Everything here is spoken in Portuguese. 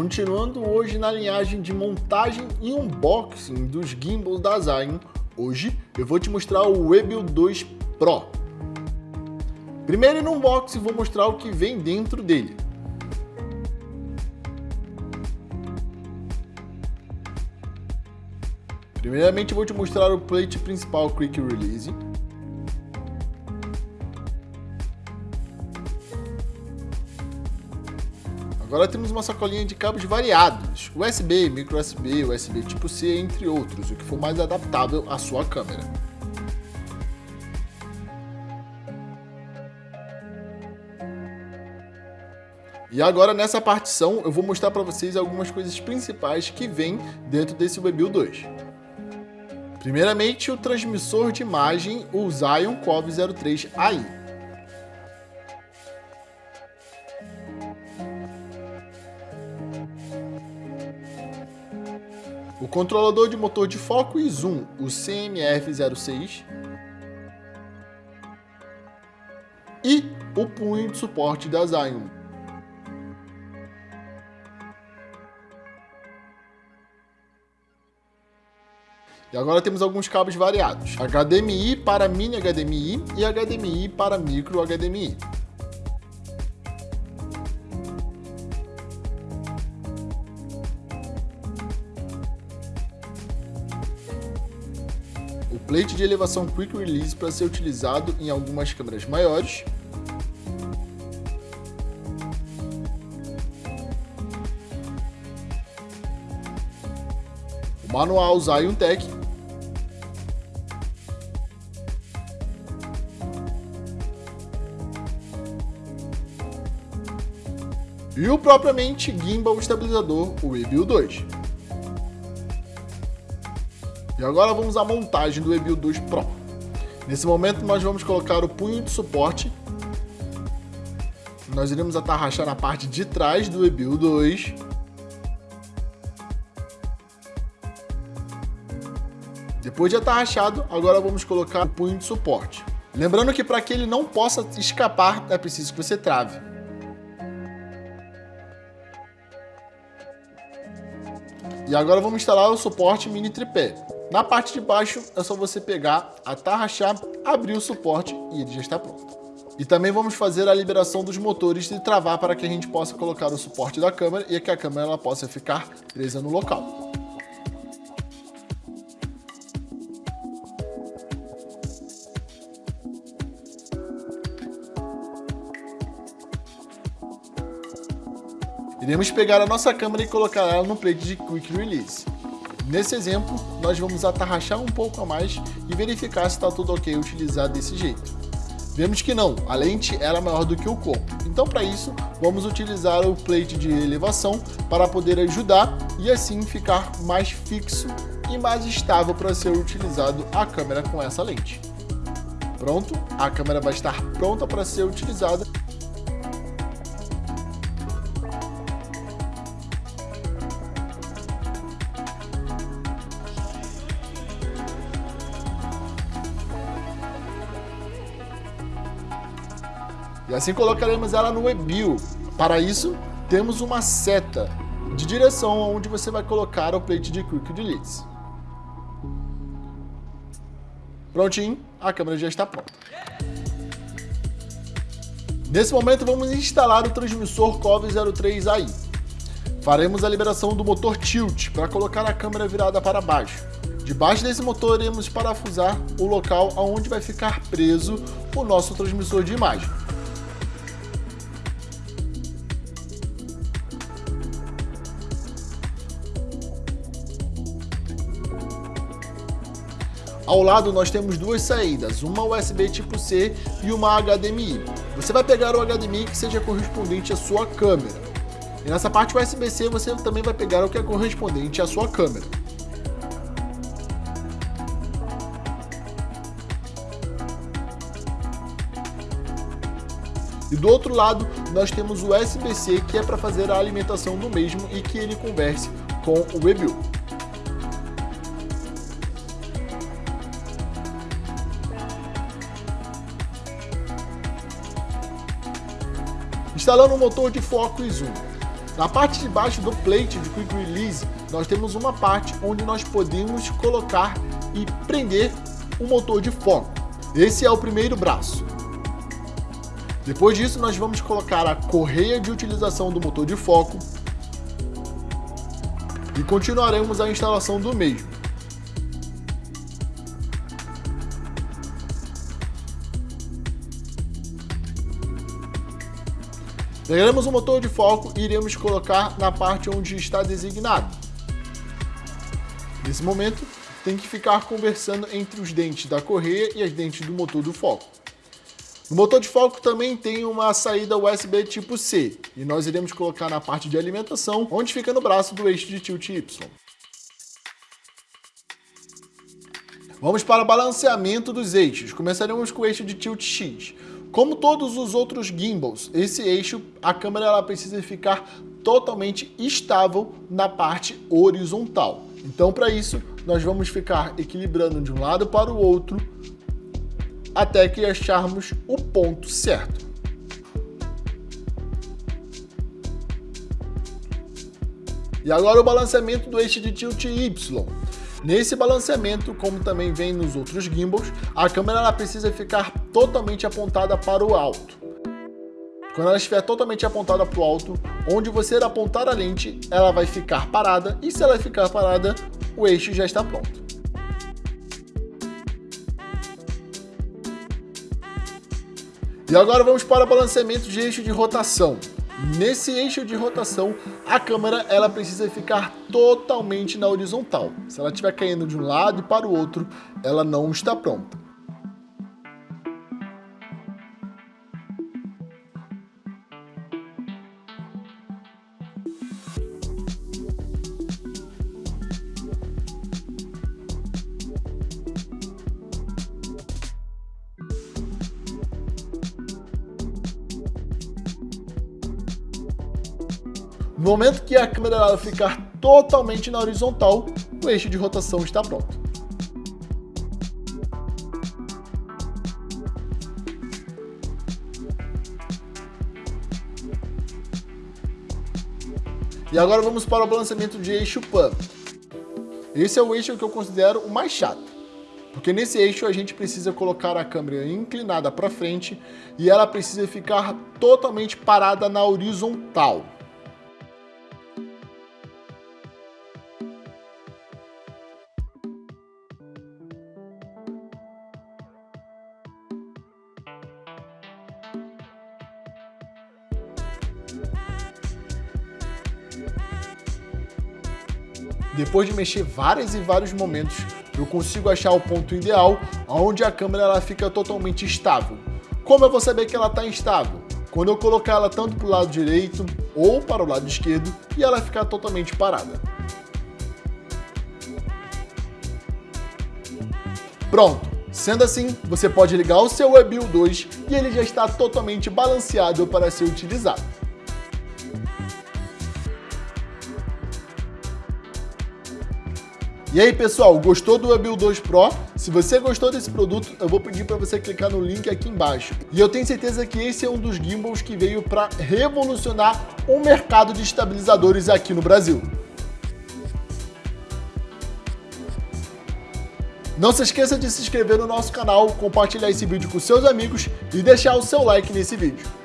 Continuando hoje na linhagem de montagem e unboxing dos gimbals da Zion, hoje eu vou te mostrar o Webuild 2 Pro. Primeiro no unboxing vou mostrar o que vem dentro dele. Primeiramente vou te mostrar o plate principal Quick Release, Agora temos uma sacolinha de cabos variados, USB, micro USB, USB tipo C, entre outros, o que for mais adaptável à sua câmera. E agora nessa partição eu vou mostrar para vocês algumas coisas principais que vem dentro desse Webuild 2. Primeiramente o transmissor de imagem, o Zion Cov 03 o controlador de motor de foco e zoom, o CMF06, e o punho de suporte da Zion. E agora temos alguns cabos variados, HDMI para mini HDMI e HDMI para micro HDMI. O plate de elevação Quick Release para ser utilizado em algumas câmeras maiores, o manual Zion Tech, e o propriamente gimbal estabilizador, o Ebil 2. E agora vamos à montagem do EBIL 2 Pro. Nesse momento nós vamos colocar o punho de suporte. Nós iremos atarrachar na parte de trás do EBIL 2. Depois de atarrachado, agora vamos colocar o punho de suporte. Lembrando que para que ele não possa escapar, é preciso que você trave. E agora vamos instalar o suporte mini tripé. Na parte de baixo é só você pegar, atarrachar, abrir o suporte e ele já está pronto. E também vamos fazer a liberação dos motores e travar para que a gente possa colocar o suporte da câmera e que a câmera ela possa ficar presa no local. Iremos pegar a nossa câmera e colocar ela no plate de Quick Release. Nesse exemplo, nós vamos atarrachar um pouco a mais e verificar se está tudo ok utilizar desse jeito. Vemos que não, a lente era maior do que o corpo. Então para isso, vamos utilizar o plate de elevação para poder ajudar e assim ficar mais fixo e mais estável para ser utilizado a câmera com essa lente. Pronto, a câmera vai estar pronta para ser utilizada E assim colocaremos ela no Webuild. Para isso, temos uma seta de direção onde você vai colocar o plate de Quick Release. Prontinho, a câmera já está pronta. Nesse momento vamos instalar o transmissor COV03AI. Faremos a liberação do motor tilt para colocar a câmera virada para baixo. Debaixo desse motor iremos parafusar o local onde vai ficar preso o nosso transmissor de imagem. Ao lado nós temos duas saídas, uma USB tipo C e uma HDMI. Você vai pegar o HDMI que seja correspondente à sua câmera. E nessa parte USB-C você também vai pegar o que é correspondente à sua câmera. E do outro lado, nós temos o USB-C, que é para fazer a alimentação do mesmo e que ele converse com o Webuild. Instalando o motor de foco e zoom. Na parte de baixo do plate de Quick Release, nós temos uma parte onde nós podemos colocar e prender o motor de foco. Esse é o primeiro braço. Depois disso, nós vamos colocar a correia de utilização do motor de foco e continuaremos a instalação do mesmo. Pegaremos o motor de foco e iremos colocar na parte onde está designado. Nesse momento, tem que ficar conversando entre os dentes da correia e as dentes do motor do foco. O motor de foco também tem uma saída USB tipo C, e nós iremos colocar na parte de alimentação, onde fica no braço do eixo de tilt Y. Vamos para o balanceamento dos eixos. Começaremos com o eixo de tilt X. Como todos os outros gimbals, esse eixo, a câmera ela precisa ficar totalmente estável na parte horizontal. Então, para isso, nós vamos ficar equilibrando de um lado para o outro até que acharmos o ponto certo. E agora o balanceamento do eixo de tilt Y. Nesse balanceamento, como também vem nos outros gimbals, a câmera precisa ficar totalmente apontada para o alto. Quando ela estiver totalmente apontada para o alto, onde você apontar a lente, ela vai ficar parada, e se ela ficar parada, o eixo já está pronto. E agora vamos para balanceamento de eixo de rotação. Nesse eixo de rotação, a câmera ela precisa ficar totalmente na horizontal. Se ela estiver caindo de um lado e para o outro, ela não está pronta. No momento que a câmera ficar totalmente na horizontal, o eixo de rotação está pronto. E agora vamos para o balanceamento de eixo PAN. Esse é o eixo que eu considero o mais chato. Porque nesse eixo a gente precisa colocar a câmera inclinada para frente e ela precisa ficar totalmente parada na horizontal. Depois de mexer vários e vários momentos, eu consigo achar o ponto ideal onde a câmera ela fica totalmente estável. Como eu vou saber que ela está instável? Quando eu colocar ela tanto para o lado direito ou para o lado esquerdo e ela ficar totalmente parada. Pronto! Sendo assim, você pode ligar o seu WebView 2 e ele já está totalmente balanceado para ser utilizado. E aí pessoal, gostou do Webuild 2 Pro? Se você gostou desse produto, eu vou pedir para você clicar no link aqui embaixo. E eu tenho certeza que esse é um dos gimbals que veio para revolucionar o mercado de estabilizadores aqui no Brasil. Não se esqueça de se inscrever no nosso canal, compartilhar esse vídeo com seus amigos e deixar o seu like nesse vídeo.